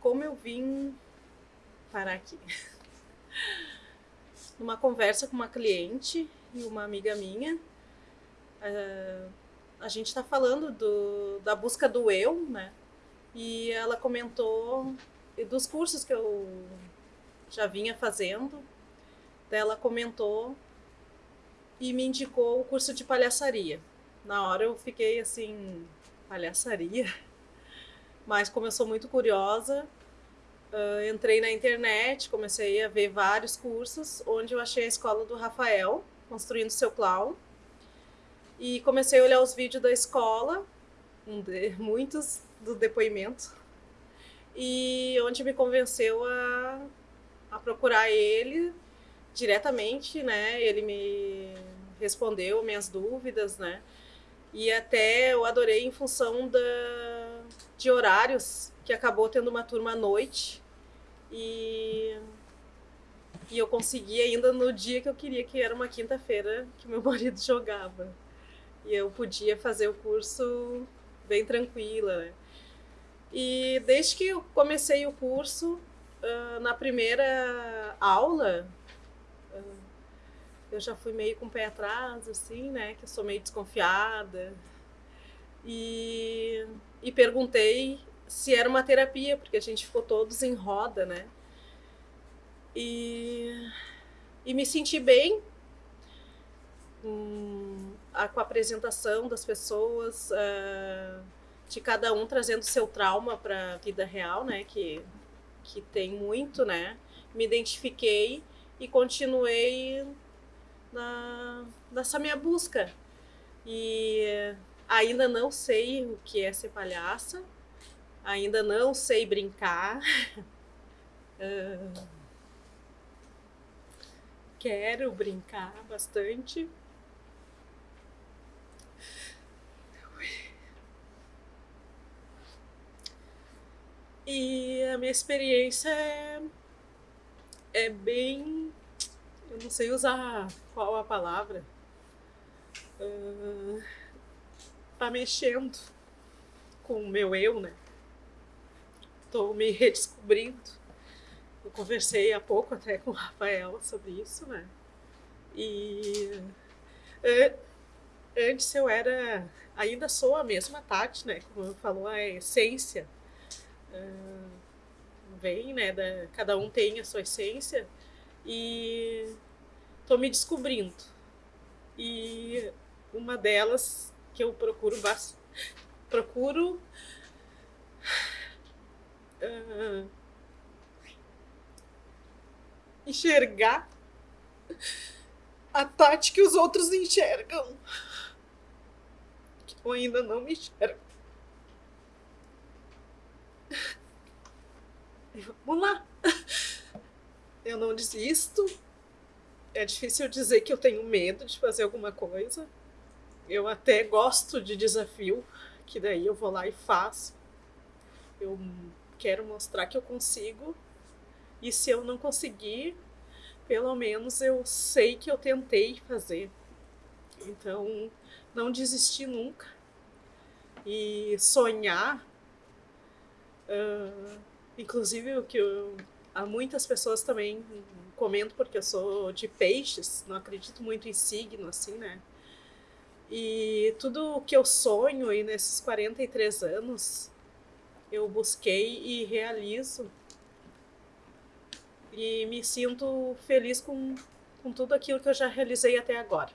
como eu vim parar aqui. Numa conversa com uma cliente e uma amiga minha, uh, a gente está falando do, da busca do eu, né? E ela comentou dos cursos que eu já vinha fazendo, ela comentou e me indicou o curso de palhaçaria. Na hora eu fiquei assim, palhaçaria? Mas como eu sou muito curiosa, uh, entrei na internet, comecei a ver vários cursos, onde eu achei a escola do Rafael, construindo seu clown. E comecei a olhar os vídeos da escola, um de, muitos do depoimento, e onde me convenceu a, a procurar ele diretamente, né? Ele me respondeu minhas dúvidas, né? E até eu adorei em função da, de horários, que acabou tendo uma turma à noite. E, e eu consegui ainda no dia que eu queria, que era uma quinta-feira, que meu marido jogava. E eu podia fazer o curso bem tranquila, né? E desde que eu comecei o curso, uh, na primeira aula, uh, eu já fui meio com o pé atrás, assim, né? Que eu sou meio desconfiada. E, e perguntei se era uma terapia, porque a gente ficou todos em roda, né? E, e me senti bem com a, com a apresentação das pessoas. Uh, de cada um trazendo seu trauma para a vida real, né? Que, que tem muito, né? Me identifiquei e continuei na, nessa minha busca. E ainda não sei o que é ser palhaça, ainda não sei brincar. uh, quero brincar bastante. E a minha experiência é, é bem. Eu não sei usar qual a palavra. Uh, tá mexendo com o meu eu, né? Tô me redescobrindo. Eu conversei há pouco até com o Rafael sobre isso, né? E uh, antes eu era. Ainda sou a mesma Tati, né? Como falou, a essência uh, vem, né? Da, cada um tem a sua essência e tô me descobrindo. E uma delas que eu procuro procuro uh, enxergar a Tati que os outros enxergam. Que eu ainda não me enxergo. Vamos lá. Eu não desisto. É difícil dizer que eu tenho medo de fazer alguma coisa. Eu até gosto de desafio, que daí eu vou lá e faço. Eu quero mostrar que eu consigo. E se eu não conseguir, pelo menos eu sei que eu tentei fazer. Então, não desistir nunca. E sonhar Uh, inclusive, o que eu, há muitas pessoas também comento, porque eu sou de peixes, não acredito muito em signo, assim, né? E tudo o que eu sonho aí nesses 43 anos, eu busquei e realizo. E me sinto feliz com, com tudo aquilo que eu já realizei até agora.